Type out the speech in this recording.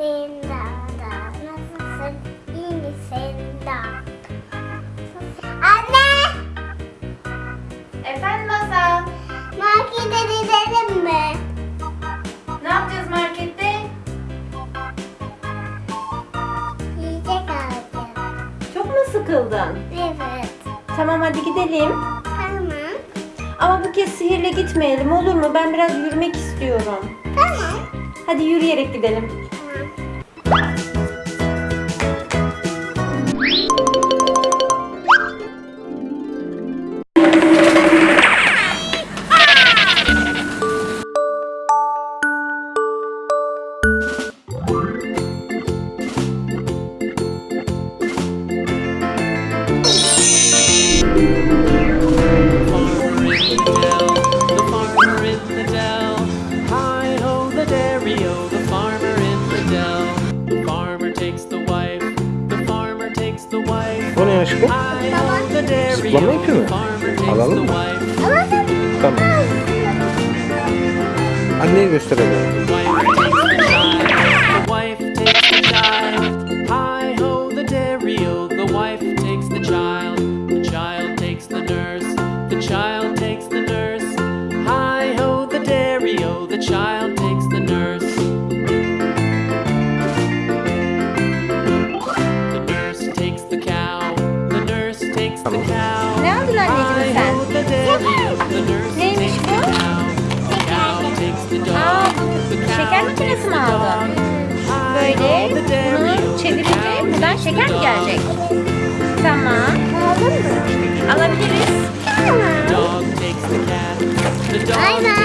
misin Dağda? Nasılsın? İyi misin? Anne! Efendim Masal, Markete gidelim mi? ne yapacağız markette? Yiyecek alacağım. Çok mu sıkıldın? Evet. Tamam hadi gidelim. Tamam. Ama bu kez sihirle gitmeyelim olur mu? Ben biraz yürümek istiyorum. Tamam. Hadi yürüyerek gidelim. Tamam. Aşkım? Zıplama ipi mi? Alalım mı? sen... Tamam. Anneye gösterelim. Ne aldın anneciğim sen? Neymiş bu? Aa, şeker makinesi mi aldın? Böyle bunu çevirince buradan şeker mi gelecek? Tamam. Aldın mı? Alabiliriz. The dog